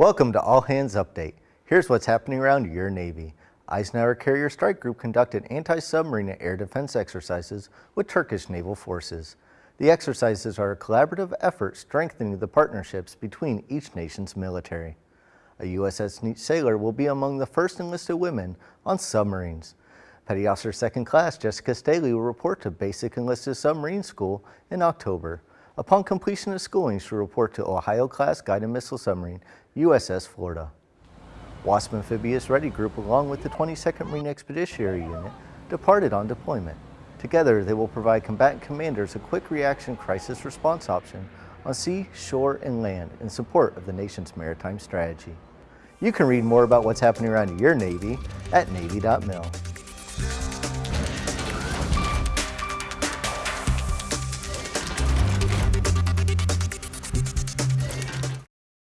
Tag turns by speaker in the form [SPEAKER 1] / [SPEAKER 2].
[SPEAKER 1] Welcome to All Hands Update. Here's what's happening around your Navy. Eisenhower Carrier Strike Group conducted anti-submarine air defense exercises with Turkish naval forces. The exercises are a collaborative effort strengthening the partnerships between each nation's military. A USS sailor will be among the first enlisted women on submarines. Petty Officer Second Class Jessica Staley will report to Basic Enlisted Submarine School in October. Upon completion of schooling, she'll report to Ohio-class guided missile submarine USS Florida. WASP Amphibious Ready Group, along with the 22nd Marine Expeditionary Unit, departed on deployment. Together, they will provide combatant commanders a quick reaction crisis response option on sea, shore, and land in support of the nation's maritime strategy. You can read more about what's happening around your Navy at Navy.mil.